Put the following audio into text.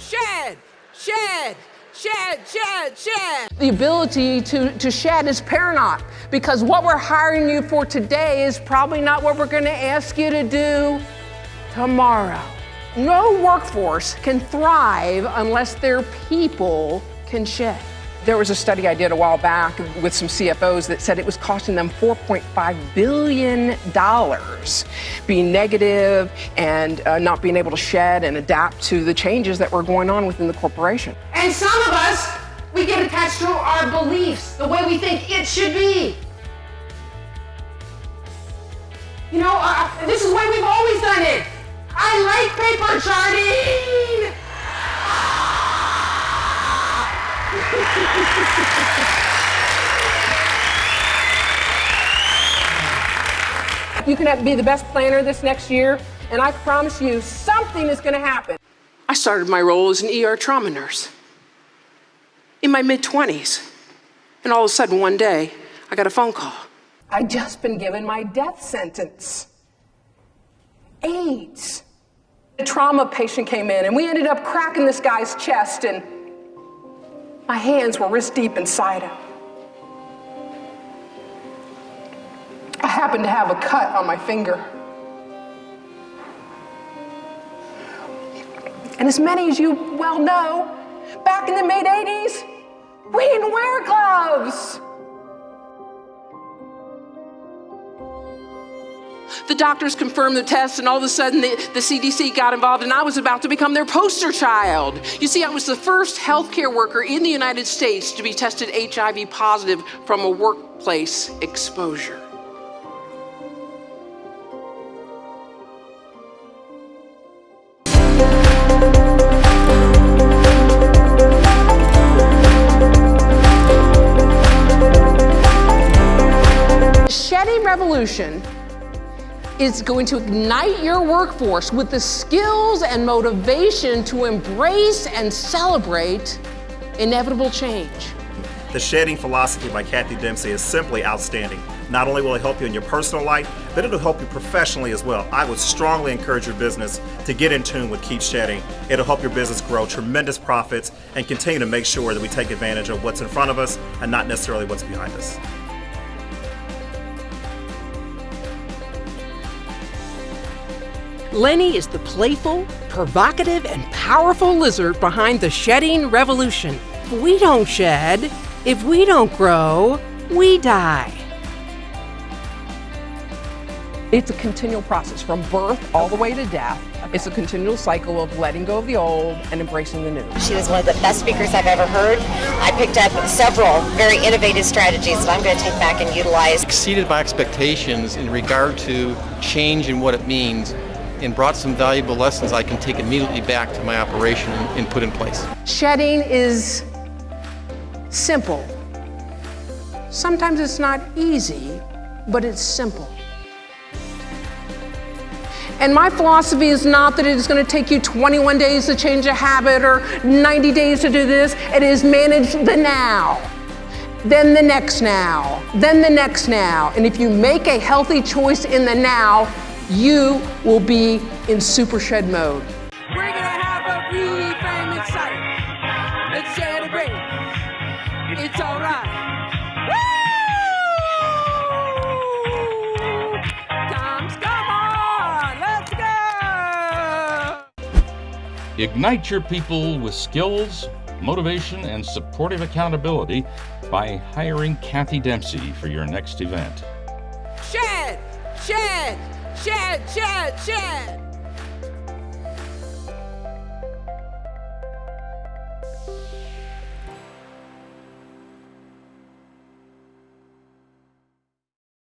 shed, shed, shed, shed. Shed. The ability to, to shed is paramount because what we're hiring you for today is probably not what we're going to ask you to do tomorrow. No workforce can thrive unless their people can shed. There was a study I did a while back with some CFOs that said it was costing them $4.5 billion being negative and uh, not being able to shed and adapt to the changes that were going on within the corporation. And some of us, we get attached to our beliefs, the way we think it should be. You know, uh, this is the way we've always done it. I like paper charting. You can be the best planner this next year, and I promise you something is going to happen. I started my role as an ER trauma nurse in my mid-20s, and all of a sudden one day, I got a phone call. I'd just been given my death sentence. AIDS. A trauma patient came in, and we ended up cracking this guy's chest, and my hands were wrist deep inside him. I happened to have a cut on my finger. And as many as you well know, back in the mid 80s, we didn't wear gloves. The doctors confirmed the test, and all of a sudden the, the, CDC got involved, and I was about to become their poster child. You see, I was the first healthcare worker in the United States to be tested HIV positive from a workplace exposure. Revolution is going to ignite your workforce with the skills and motivation to embrace and celebrate inevitable change. The Shedding Philosophy by Kathy Dempsey is simply outstanding. Not only will it help you in your personal life, but it'll help you professionally as well. I would strongly encourage your business to get in tune with Keep Shedding. It'll help your business grow tremendous profits and continue to make sure that we take advantage of what's in front of us and not necessarily what's behind us. Lenny is the playful, provocative, and powerful lizard behind the shedding revolution. We don't shed. If we don't grow, we die. It's a continual process from birth all the way to death. It's a continual cycle of letting go of the old and embracing the new. She was one of the best speakers I've ever heard. I picked up several very innovative strategies that I'm going to take back and utilize. Exceeded my expectations in regard to change and what it means and brought some valuable lessons I can take immediately back to my operation and put in place. Shedding is simple. Sometimes it's not easy, but it's simple. And my philosophy is not that it is going to take you 21 days to change a habit or 90 days to do this. It is manage the now, then the next now, then the next now. And if you make a healthy choice in the now, you will be in super shed mode. We're gonna have a really famous sight. Let's celebrate. It's alright. Tom's, come on, let's go! Ignite your people with skills, motivation, and supportive accountability by hiring Kathy Dempsey for your next event. Shed! Shed! Shed! Shed! Shed!